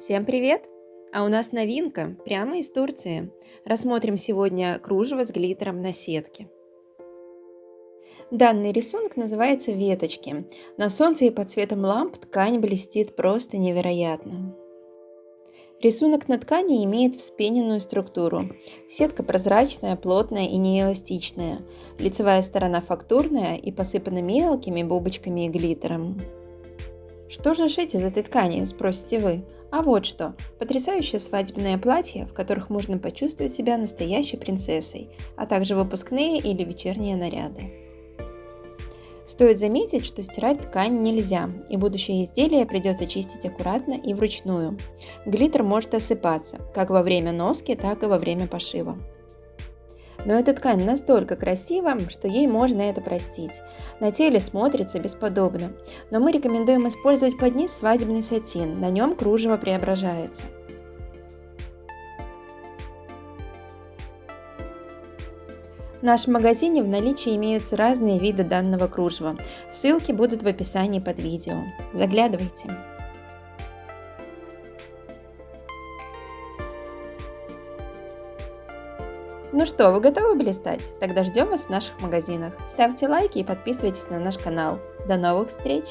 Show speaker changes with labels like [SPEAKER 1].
[SPEAKER 1] Всем привет! А у нас новинка прямо из Турции. Рассмотрим сегодня кружево с глиттером на сетке. Данный рисунок называется «Веточки». На солнце и под светом ламп ткань блестит просто невероятно. Рисунок на ткани имеет вспененную структуру. Сетка прозрачная, плотная и неэластичная. Лицевая сторона фактурная и посыпана мелкими бубочками и глиттером. Что же шить из этой ткани, спросите вы? А вот что. Потрясающее свадебное платье, в которых можно почувствовать себя настоящей принцессой, а также выпускные или вечерние наряды. Стоит заметить, что стирать ткань нельзя, и будущее изделие придется чистить аккуратно и вручную. Глиттер может осыпаться, как во время носки, так и во время пошива. Но эта ткань настолько красива, что ей можно это простить. На теле смотрится бесподобно. Но мы рекомендуем использовать под низ свадебный сатин, на нем кружево преображается. В нашем магазине в наличии имеются разные виды данного кружева. Ссылки будут в описании под видео. Заглядывайте! Ну что, вы готовы блистать? Тогда ждем вас в наших магазинах. Ставьте лайки и подписывайтесь на наш канал. До новых встреч!